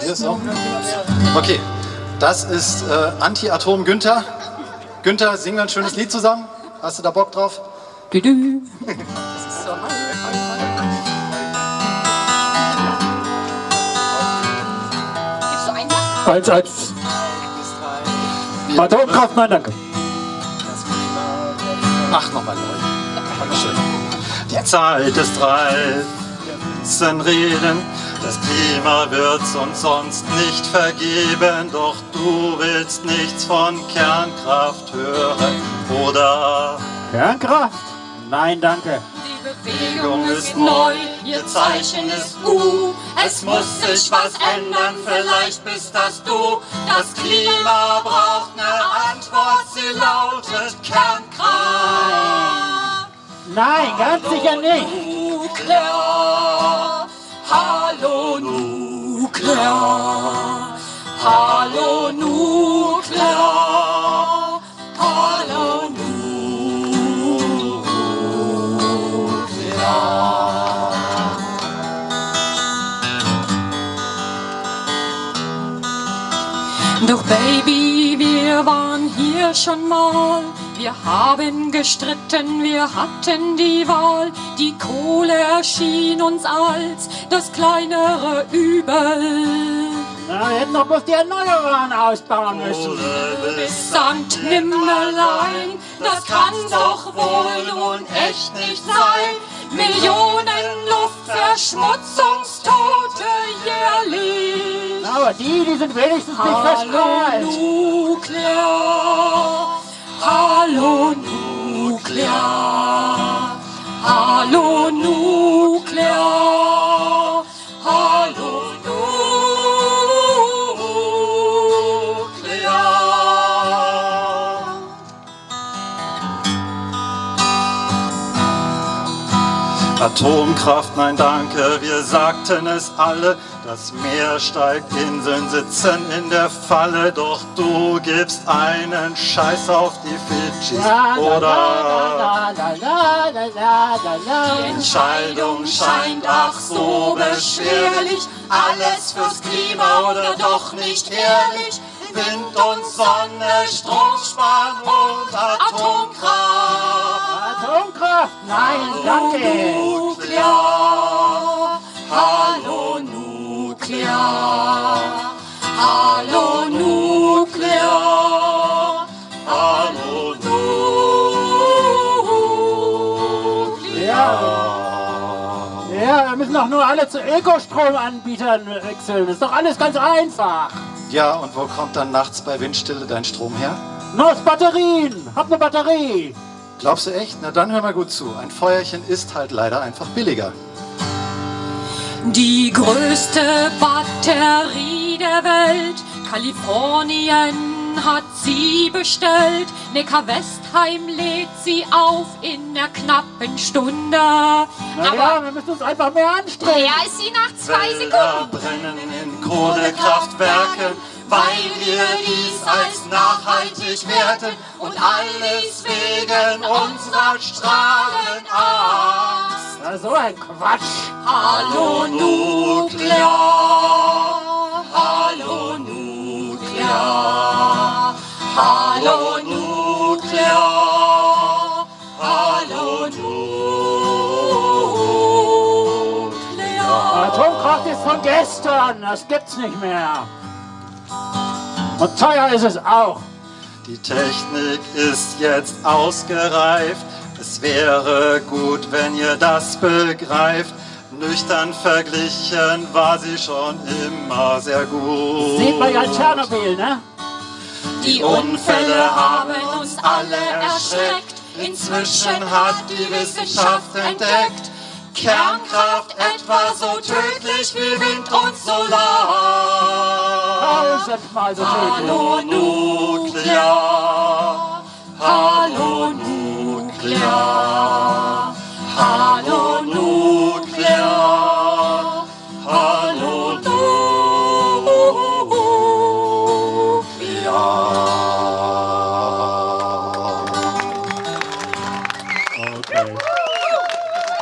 Hier ist auch. Okay, das ist äh, Anti-Atom Günther. Günther, singen wir ein schönes Lied zusammen. Hast du da Bock drauf? Du, du. Gibst du einen Sack? Eins, eins. Atomkraft, nein, danke. Ach, nochmal neu. Dankeschön. Die Zeit ist reif. Müssen reden. Das Klima wird's uns sonst nicht vergeben. Doch du willst nichts von Kernkraft hören, oder? Kernkraft? Nein, danke. Die Bewegung ist neu, ihr Zeichen ist U. Es muss sich was ändern, vielleicht bist das du. Das Klima braucht eine Antwort, sie lautet Kernkraft. Nein, ganz sicher nicht. Nuklear, hallo Nuklear, hallo Nuklear, hallo Nuklear. Doch Baby, wir waren hier schon mal. Wir haben gestritten, wir hatten die Wahl. Die Kohle erschien uns als das kleinere Übel. Na, wir hätten doch bloß die Erneuerbaren ausbauen müssen. Du bist Sankt Nimmerlein, das kann doch wohl nun echt nicht sein. Millionen Luftverschmutzungstote jährlich. Aber die, die sind wenigstens nicht Hallo verstrahlt. Nuklear, hallo Nuklear, hallo Nuklear. Atomkraft, nein danke, wir sagten es alle. Das Meer steigt, Inseln sitzen in der Falle. Doch du gibst einen Scheiß auf die Fidschis, oder? Die Entscheidung scheint ach so beschwerlich. Alles fürs Klima oder doch nicht ehrlich. Wind und Sonne, Strom sparen und Atomkraft. Atomkraft? Nein, danke. Nuklear, Ja, wir müssen doch nur alle zu Ökostromanbietern wechseln. Das ist doch alles ganz einfach. Ja, und wo kommt dann nachts bei Windstille dein Strom her? Nur aus Batterien. Hab eine Batterie. Glaubst du echt? Na dann hör mal gut zu. Ein Feuerchen ist halt leider einfach billiger. Die größte Batterie der Welt, Kalifornien hat sie bestellt. Neckar-Westheim lädt sie auf in einer knappen Stunde. Na ja, Aber wir müssen uns einfach mehr anstrengen. wer ist sie nach zwei Wälder Sekunden? brennen in Kohlekraftwerken, weil wir dies als nachhaltig werten und alles wegen unserer Strahlenangst. Na, so ein Quatsch. Hallo Nuklear, hallo Nuklear, hallo Nuklear, hallo Nuklear. Atomkraft ist von gestern. Das gibt's nicht mehr. Und teuer ist es auch. Die Technik ist jetzt ausgereift. Es wäre gut, wenn ihr das begreift. Nüchtern verglichen war sie schon immer sehr gut. Sieht man ja in Tschernobyl, ne? Die Unfälle haben uns alle erschreckt. Inzwischen hat die Wissenschaft entdeckt, Kernkraft etwa so tödlich wie Wind und Solar. Tausendmal so tödlich. Hallo Nuklear, hallo Nuklear,